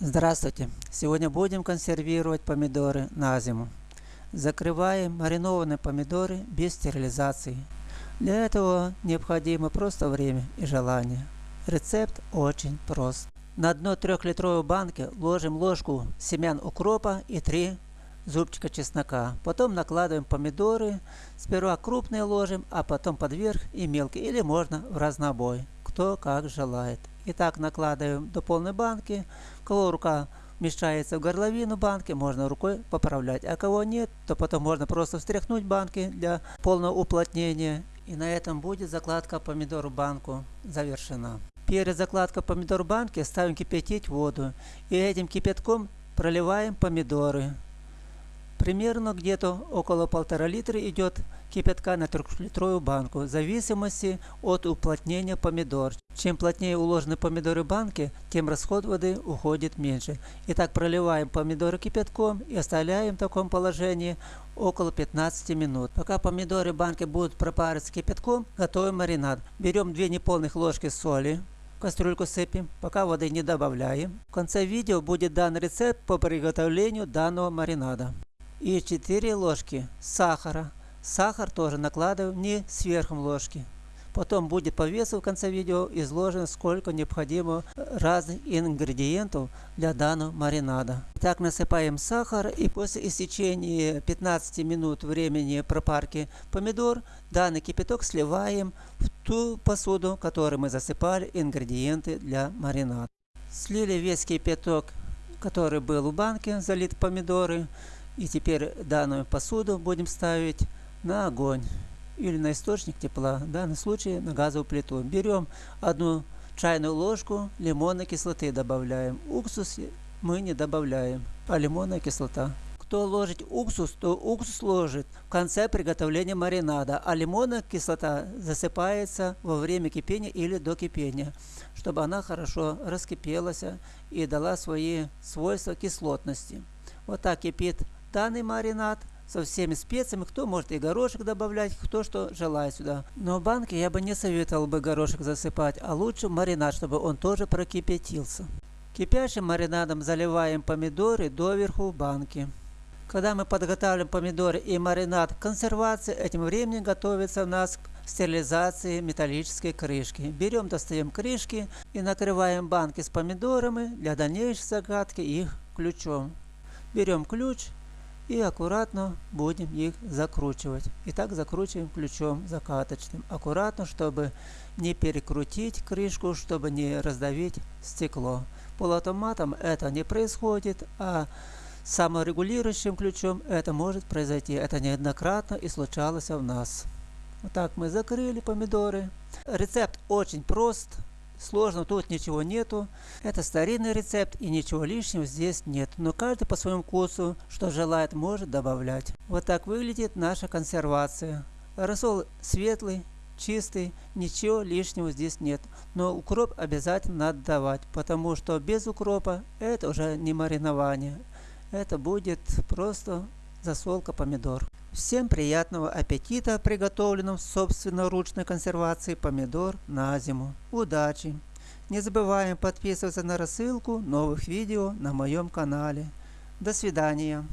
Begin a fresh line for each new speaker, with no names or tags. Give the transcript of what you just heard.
Здравствуйте! Сегодня будем консервировать помидоры на зиму. Закрываем маринованные помидоры без стерилизации. Для этого необходимо просто время и желание. Рецепт очень прост. На дно трехлитровой банки ложим ложку семян укропа и 3 зубчика чеснока. Потом накладываем помидоры. Сперва крупные ложим, а потом подверх и мелкие. Или можно в разнобой. Кто как желает. Итак, накладываем до полной банки. Кого рука вмещается в горловину банки, можно рукой поправлять. А кого нет, то потом можно просто встряхнуть банки для полного уплотнения. И на этом будет закладка помидор в банку завершена. Перед закладкой помидор в банке ставим кипятить воду. И этим кипятком проливаем помидоры. Примерно где-то около полтора литра идет кипятка на трехлитровую банку, в зависимости от уплотнения помидор. Чем плотнее уложены помидоры в банке, тем расход воды уходит меньше. Итак, проливаем помидоры кипятком и оставляем в таком положении около 15 минут. Пока помидоры в банке будут пропариваться кипятком, готовим маринад. Берем 2 неполных ложки соли, кастрюльку сыпем, пока воды не добавляем. В конце видео будет дан рецепт по приготовлению данного маринада и 4 ложки сахара. Сахар тоже накладываем не сверху ложки. Потом будет по весу в конце видео изложено, сколько необходимо разных ингредиентов для данного маринада. Так насыпаем сахар и после истечения 15 минут времени пропарки помидор, данный кипяток сливаем в ту посуду, в которой мы засыпали ингредиенты для маринада. Слили весь кипяток, который был в банке, залит помидоры. И теперь данную посуду будем ставить на огонь или на источник тепла, в данном случае на газовую плиту. Берем одну чайную ложку лимонной кислоты добавляем. Уксус мы не добавляем, а лимонная кислота. Кто ложит уксус, то уксус ложит в конце приготовления маринада, а лимонная кислота засыпается во время кипения или до кипения, чтобы она хорошо раскипелась и дала свои свойства кислотности. Вот так кипит данный маринад со всеми специями. Кто может и горошек добавлять, кто что желает сюда. Но в банке я бы не советовал бы горошек засыпать, а лучше маринад, чтобы он тоже прокипятился. Кипящим маринадом заливаем помидоры доверху в банке. Когда мы подготавливаем помидоры и маринад к консервации, этим временем готовится у нас к стерилизации металлической крышки. Берем, достаем крышки и накрываем банки с помидорами для дальнейшей загадки их ключом. Берем ключ и аккуратно будем их закручивать. И так закручиваем ключом закаточным. Аккуратно, чтобы не перекрутить крышку, чтобы не раздавить стекло. Полуавтоматом это не происходит, а саморегулирующим ключом это может произойти. Это неоднократно и случалось у нас. Вот так мы закрыли помидоры. Рецепт очень прост. Сложно тут ничего нету. Это старинный рецепт и ничего лишнего здесь нет. Но каждый по своему вкусу, что желает, может добавлять. Вот так выглядит наша консервация. Рассол светлый, чистый, ничего лишнего здесь нет. Но укроп обязательно надо давать, потому что без укропа это уже не маринование. Это будет просто засолка помидор. Всем приятного аппетита приготовленном собственноручной консервации помидор на зиму. Удачи! Не забываем подписываться на рассылку новых видео на моем канале. До свидания!